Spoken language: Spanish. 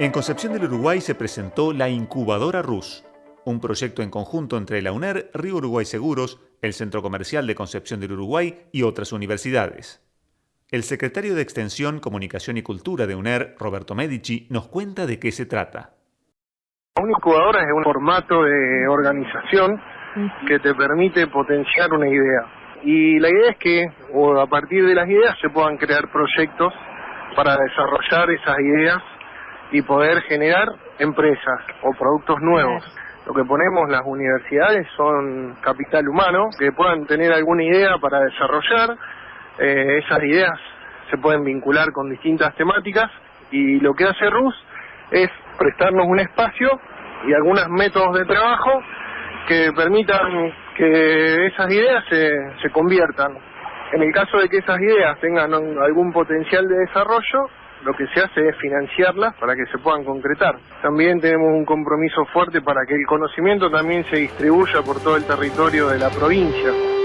En Concepción del Uruguay se presentó la Incubadora RUS, un proyecto en conjunto entre la UNER, Río Uruguay Seguros, el Centro Comercial de Concepción del Uruguay y otras universidades. El secretario de Extensión, Comunicación y Cultura de UNER, Roberto Medici, nos cuenta de qué se trata. Una incubadora es un formato de organización que te permite potenciar una idea. Y la idea es que a partir de las ideas se puedan crear proyectos para desarrollar esas ideas y poder generar empresas o productos nuevos. Lo que ponemos las universidades son capital humano que puedan tener alguna idea para desarrollar eh, esas ideas se pueden vincular con distintas temáticas y lo que hace RUS es prestarnos un espacio y algunos métodos de trabajo que permitan que esas ideas se, se conviertan. En el caso de que esas ideas tengan algún potencial de desarrollo, lo que se hace es financiarlas para que se puedan concretar. También tenemos un compromiso fuerte para que el conocimiento también se distribuya por todo el territorio de la provincia.